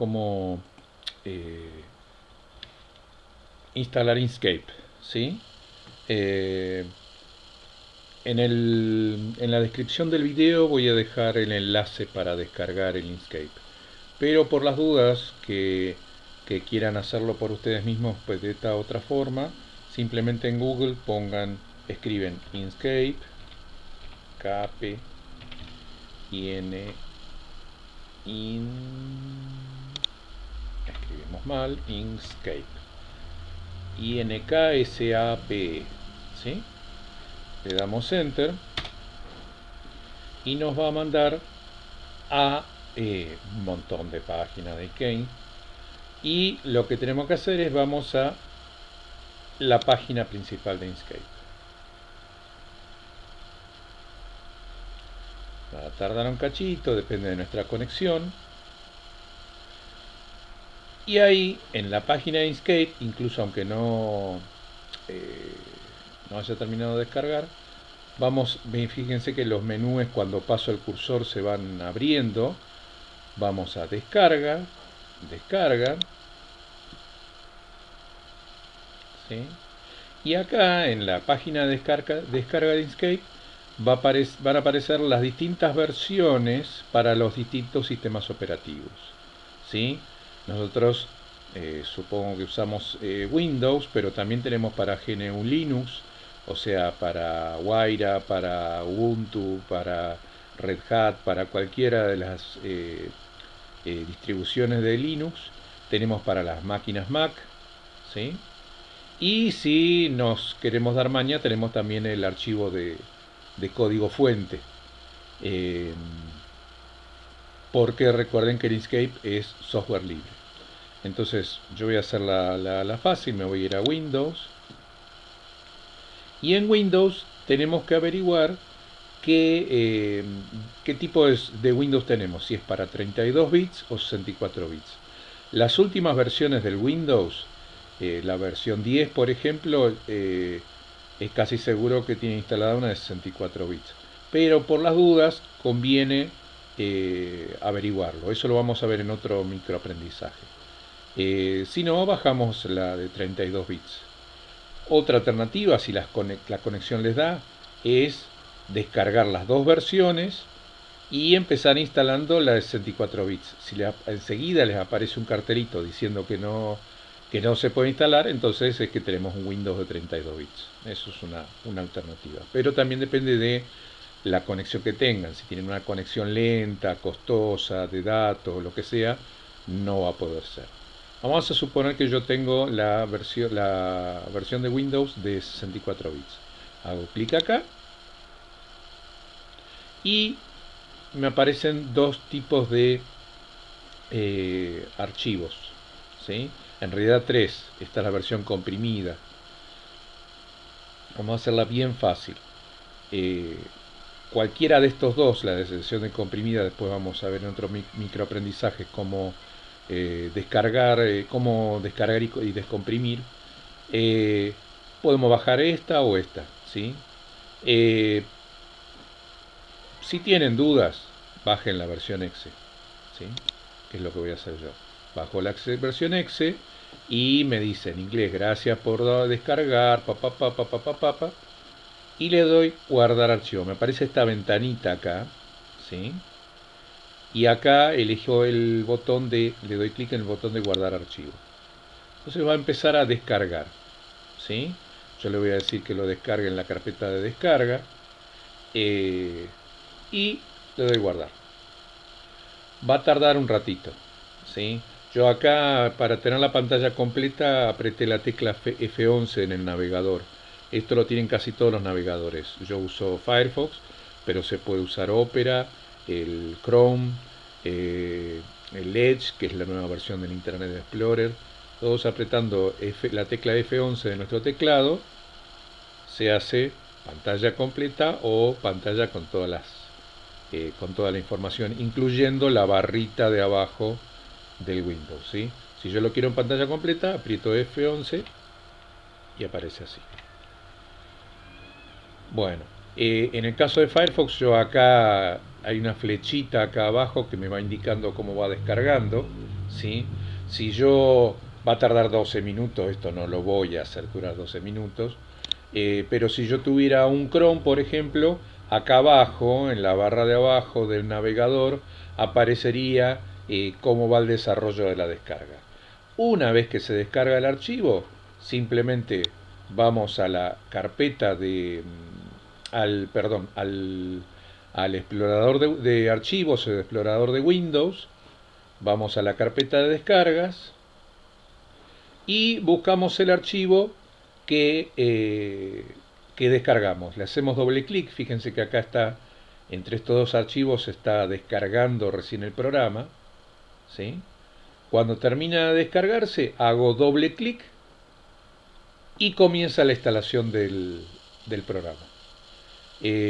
cómo eh, instalar Inkscape. ¿sí? Eh, en, el, en la descripción del video voy a dejar el enlace para descargar el Inkscape. Pero por las dudas que, que quieran hacerlo por ustedes mismos pues de esta otra forma, simplemente en Google pongan, escriben Inkscape, Cape, IN, in, escribimos mal, Inkscape, INKSAP, ¿sí? Le damos Enter y nos va a mandar a eh, un montón de páginas de Kane y lo que tenemos que hacer es vamos a la página principal de Inkscape. Va a tardar un cachito, depende de nuestra conexión. Y ahí, en la página de Inkscape, incluso aunque no, eh, no haya terminado de descargar, vamos, fíjense que los menús cuando paso el cursor se van abriendo. Vamos a descarga, descarga. Y acá en la página de descarga, descarga de Inkscape va a van a aparecer las distintas versiones para los distintos sistemas operativos. ¿sí? Nosotros eh, supongo que usamos eh, Windows, pero también tenemos para GNU Linux, o sea, para Waira, para Ubuntu, para Red Hat, para cualquiera de las eh, distribuciones de Linux. Tenemos para las máquinas Mac, ¿sí? Y si nos queremos dar maña, tenemos también el archivo de, código fuente. Porque recuerden que Inkscape es software libre. Entonces yo voy a hacer la, fácil, me voy a ir a Windows. Y en Windows tenemos que averiguar qué, eh, tipo de, Windows tenemos, si es para 32 bits o 64 bits. Las últimas versiones del Windows, eh, la versión 10 por ejemplo, es casi seguro que tiene instalada una de 64 bits. Pero por las dudas conviene eh, averiguarlo. Eso lo vamos a ver en otro microaprendizaje. Eh, si no, bajamos la de 32 bits. Otra alternativa, si la conexión les da, es descargar las dos versiones y empezar instalando la de 64 bits. Si enseguida les aparece un cartelito diciendo que no que no se puede instalar, entonces es que tenemos un Windows de 32 bits. Eso es una, una alternativa. Pero también depende de la conexión que tengan. Si tienen una conexión lenta, costosa, de datos, lo que sea, no va a poder ser. Vamos a suponer que yo tengo la versión, la versión de Windows de 64 bits. Hago clic acá y me aparecen dos tipos de eh, archivos. ¿sí? En realidad 3, esta es la versión comprimida. Vamos a hacerla bien fácil. Eh, cualquiera de estos dos, la de sesión de comprimida, después vamos a ver en otro microaprendizaje cómo eh, descargar, eh, cómo descargar y, descomprimir. podemos bajar esta o esta, ¿sí? si tienen dudas, bajen la versión exe, ¿sí? Que es lo que voy a hacer yo. Bajo la versión exe y me dice en inglés, gracias por descargar, papá, papá, papá, papá, y le doy guardar archivo. Me aparece esta ventanita acá, ¿sí? Y acá elijo el botón de, le doy clic en el botón de guardar archivo. Entonces va a empezar a descargar, ¿sí? Yo le voy a decir que lo descargue en la carpeta de descarga eh, y le doy guardar. Va a tardar un ratito, ¿sí? Yo acá, para tener la pantalla completa, apreté la tecla F11 en el navegador. Esto lo tienen casi todos los navegadores. Yo uso Firefox, pero se puede usar Opera, el Chrome, eh, el Edge, que es la nueva versión del Internet Explorer. Todos apretando la tecla F11 de nuestro teclado, se hace pantalla completa o pantalla con todas las eh, con toda la información, incluyendo la barrita de abajo del Windows. ¿sí? Si yo lo quiero en pantalla completa, aprieto F11 y aparece así. Bueno, eh, en el caso de Firefox, yo acá hay una flechita acá abajo que me va indicando cómo va descargando. ¿sí? Si yo va a tardar 12 minutos, esto no lo voy a hacer durar 12 minutos, eh, pero si yo tuviera un Chrome, por ejemplo, acá abajo, en la barra de abajo del navegador, aparecería eh, cómo va el desarrollo de la descarga. Una vez que se descarga el archivo, simplemente vamos a la carpeta de mm, al perdón al, al explorador de, archivos el explorador de Windows vamos a la carpeta de descargas y buscamos el archivo que, eh, que descargamos le hacemos doble clic fíjense que acá está entre estos dos archivos está descargando recién el programa ¿sí? cuando termina de descargarse hago doble clic y comienza la instalación del, del programa. Eh,